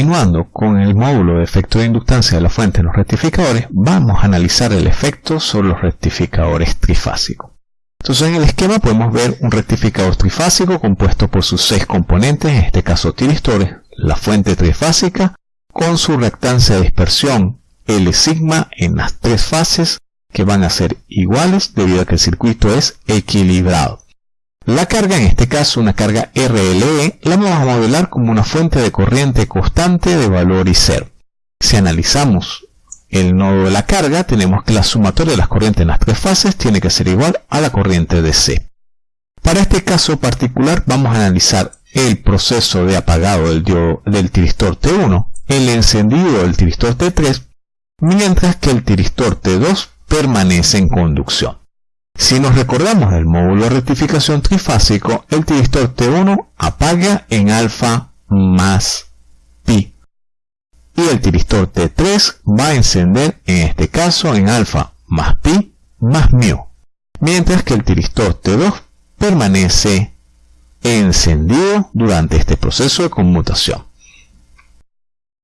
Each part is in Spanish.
Continuando con el módulo de efecto de inductancia de la fuente en los rectificadores, vamos a analizar el efecto sobre los rectificadores trifásicos. Entonces en el esquema podemos ver un rectificador trifásico compuesto por sus seis componentes, en este caso tiristores, la fuente trifásica, con su reactancia de dispersión L sigma en las tres fases que van a ser iguales debido a que el circuito es equilibrado. La carga, en este caso una carga RLE, la vamos a modelar como una fuente de corriente constante de valor I cero. Si analizamos el nodo de la carga, tenemos que la sumatoria de las corrientes en las tres fases tiene que ser igual a la corriente de C. Para este caso particular vamos a analizar el proceso de apagado del, del tiristor T1, el encendido del tiristor T3, mientras que el tiristor T2 permanece en conducción. Si nos recordamos del módulo de rectificación trifásico, el tiristor T1 apaga en alfa más pi y el tiristor T3 va a encender en este caso en alfa más pi más mu, mientras que el tiristor T2 permanece encendido durante este proceso de conmutación.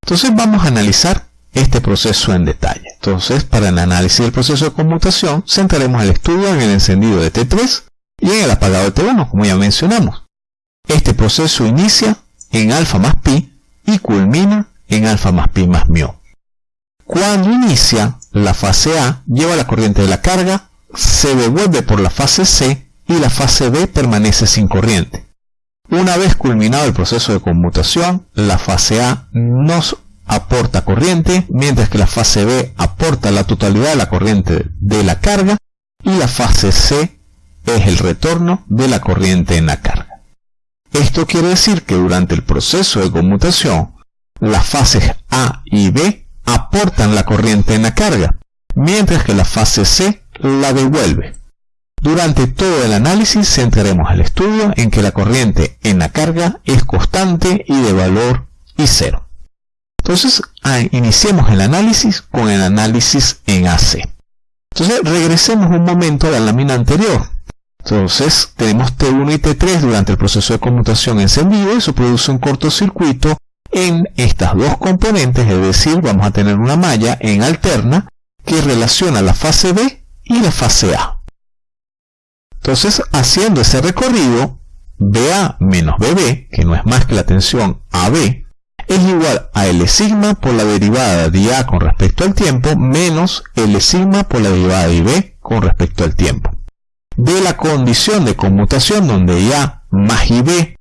Entonces vamos a analizar este proceso en detalle. Entonces, para el análisis del proceso de conmutación, centraremos el estudio en el encendido de T3 y en el apagado de T1, como ya mencionamos. Este proceso inicia en alfa más pi y culmina en alfa más pi más mu. Cuando inicia, la fase A lleva la corriente de la carga, se devuelve por la fase C y la fase B permanece sin corriente. Una vez culminado el proceso de conmutación, la fase A nos aporta corriente, mientras que la fase B aporta la totalidad de la corriente de la carga y la fase C es el retorno de la corriente en la carga. Esto quiere decir que durante el proceso de conmutación, las fases A y B aportan la corriente en la carga, mientras que la fase C la devuelve. Durante todo el análisis centraremos el estudio en que la corriente en la carga es constante y de valor I cero. Entonces, ah, iniciemos el análisis con el análisis en AC. Entonces, regresemos un momento a la lámina anterior. Entonces, tenemos T1 y T3 durante el proceso de conmutación encendido. Eso produce un cortocircuito en estas dos componentes, es decir, vamos a tener una malla en alterna que relaciona la fase B y la fase A. Entonces, haciendo ese recorrido, BA menos BB, que no es más que la tensión AB, es igual a L sigma por la derivada de A con respecto al tiempo menos L sigma por la derivada de B con respecto al tiempo. De la condición de conmutación donde A más IB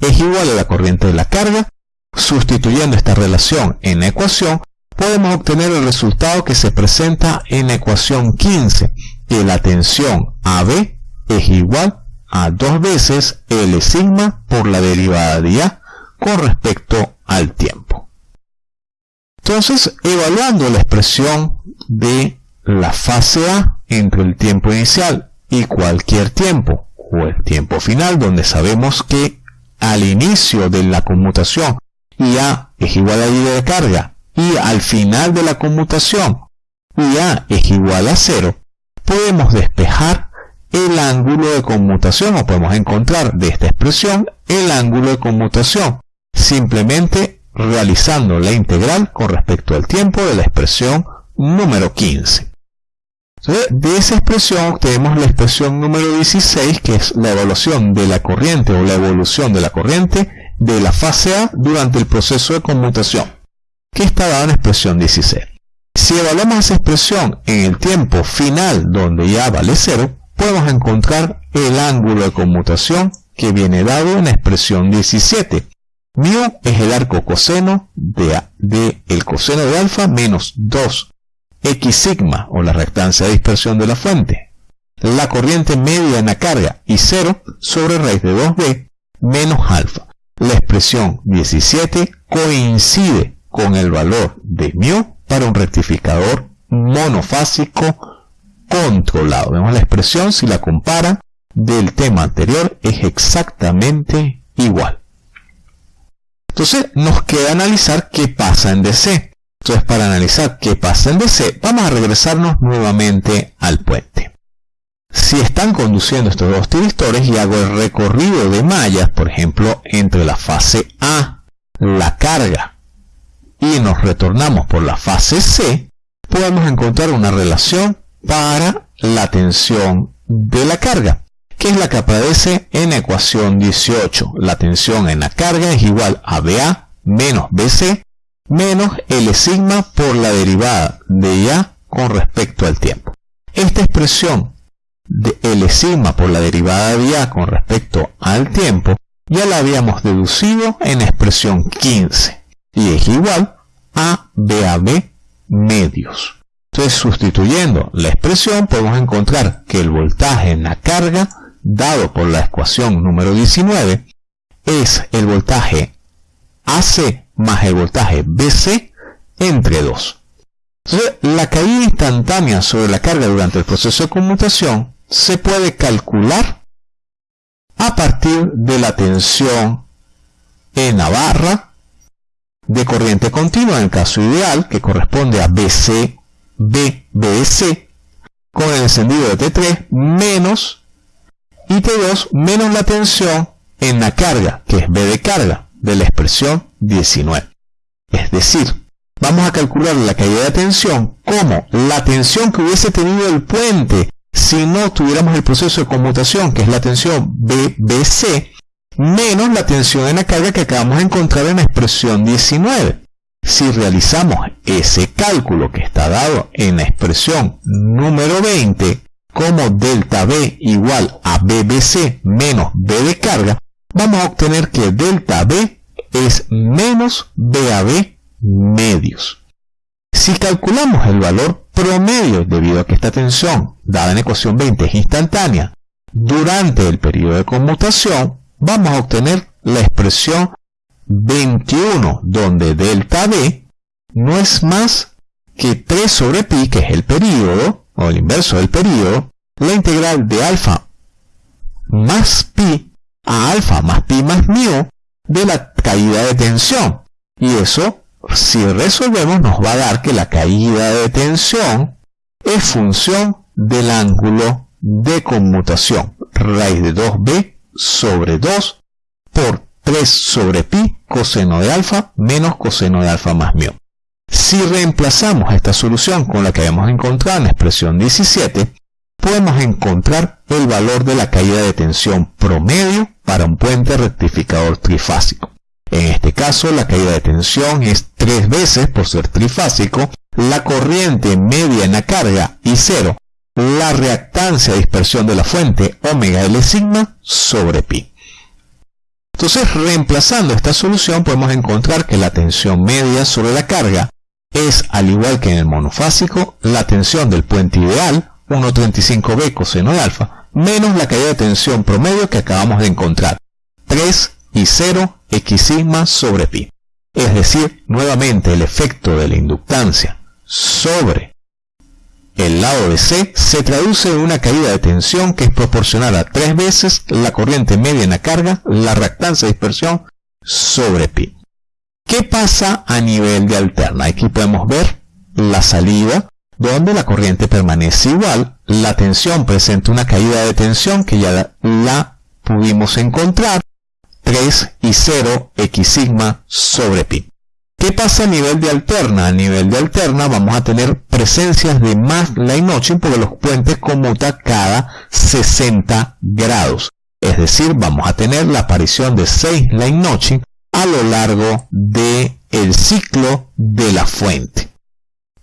es igual a la corriente de la carga, sustituyendo esta relación en la ecuación, podemos obtener el resultado que se presenta en la ecuación 15, que la tensión AB es igual a dos veces L sigma por la derivada de A con respecto al tiempo. Entonces, evaluando la expresión de la fase A entre el tiempo inicial y cualquier tiempo, o el tiempo final, donde sabemos que al inicio de la conmutación IA es igual a I de carga y al final de la conmutación IA es igual a cero, podemos despejar el ángulo de conmutación o podemos encontrar de esta expresión el ángulo de conmutación simplemente realizando la integral con respecto al tiempo de la expresión número 15. de esa expresión obtenemos la expresión número 16, que es la evaluación de la corriente o la evolución de la corriente de la fase A durante el proceso de conmutación, que está dada en la expresión 16. Si evaluamos esa expresión en el tiempo final, donde ya vale 0, podemos encontrar el ángulo de conmutación que viene dado en la expresión 17, Mu es el arco coseno de, el coseno de alfa menos 2 x sigma o la reactancia de dispersión de la fuente. La corriente media en la carga y 0 sobre raíz de 2b menos alfa. La expresión 17 coincide con el valor de mu para un rectificador monofásico controlado. Vemos la expresión, si la compara del tema anterior, es exactamente igual. Entonces nos queda analizar qué pasa en DC. Entonces para analizar qué pasa en DC, vamos a regresarnos nuevamente al puente. Si están conduciendo estos dos tiristores y hago el recorrido de mallas, por ejemplo, entre la fase A, la carga, y nos retornamos por la fase C, podemos encontrar una relación para la tensión de la carga, que es la que aparece en ecuación 18. La tensión en la carga es igual a BA menos BC menos L sigma por la derivada de IA con respecto al tiempo. Esta expresión de L sigma por la derivada de IA con respecto al tiempo ya la habíamos deducido en expresión 15 y es igual a BAB medios. Entonces, sustituyendo la expresión, podemos encontrar que el voltaje en la carga, dado por la ecuación número 19, es el voltaje AC más el voltaje BC entre 2. Entonces, la caída instantánea sobre la carga durante el proceso de conmutación se puede calcular a partir de la tensión en la barra de corriente continua en el caso ideal, que corresponde a BC, BBC, con el encendido de T3 menos IT2 menos la tensión en la carga, que es B de carga, de la expresión 19. Es decir, vamos a calcular la caída de tensión como la tensión que hubiese tenido el puente si no tuviéramos el proceso de conmutación, que es la tensión BBC, menos la tensión en la carga que acabamos de encontrar en la expresión 19. Si realizamos ese cálculo que está dado en la expresión número 20 como delta B igual a BBC menos B de carga, vamos a obtener que delta B es menos BAB medios. Si calculamos el valor promedio debido a que esta tensión, dada en ecuación 20, es instantánea, durante el periodo de conmutación, vamos a obtener la expresión 21, donde delta B no es más que 3 sobre pi, que es el periodo, o el inverso del periodo, la integral de alfa más pi a alfa más pi más mu de la caída de tensión. Y eso, si resolvemos, nos va a dar que la caída de tensión es función del ángulo de conmutación. Raíz de 2b sobre 2 por 3 sobre pi coseno de alfa menos coseno de alfa más mu. Si reemplazamos esta solución con la que habíamos encontrado en la expresión 17, podemos encontrar el valor de la caída de tensión promedio para un puente rectificador trifásico. En este caso, la caída de tensión es tres veces, por ser trifásico, la corriente media en la carga y cero, la reactancia de dispersión de la fuente omega L sigma sobre pi. Entonces, reemplazando esta solución, podemos encontrar que la tensión media sobre la carga es, al igual que en el monofásico, la tensión del puente ideal, 1.35b coseno de alfa, menos la caída de tensión promedio que acabamos de encontrar, 3 y 0 x sigma sobre pi. Es decir, nuevamente el efecto de la inductancia sobre el lado de C se traduce en una caída de tensión que es proporcional a tres veces la corriente media en la carga, la reactancia de dispersión sobre pi. ¿Qué pasa a nivel de alterna? Aquí podemos ver la salida donde la corriente permanece igual, la tensión presenta una caída de tensión que ya la pudimos encontrar 3 y 0 x sigma sobre pi. ¿Qué pasa a nivel de alterna? A nivel de alterna vamos a tener presencias de más line notching porque los puentes conmutan cada 60 grados. Es decir, vamos a tener la aparición de 6 line notching a lo largo del el ciclo de la fuente,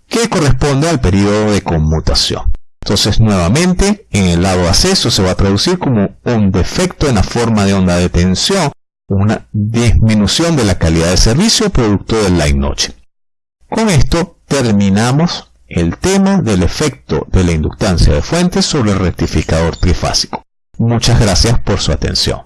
que corresponde al periodo de conmutación. Entonces, nuevamente, en el lado de acceso se va a traducir como un defecto en la forma de onda de tensión una disminución de la calidad de servicio producto del line noche. Con esto terminamos el tema del efecto de la inductancia de fuentes sobre el rectificador trifásico. Muchas gracias por su atención.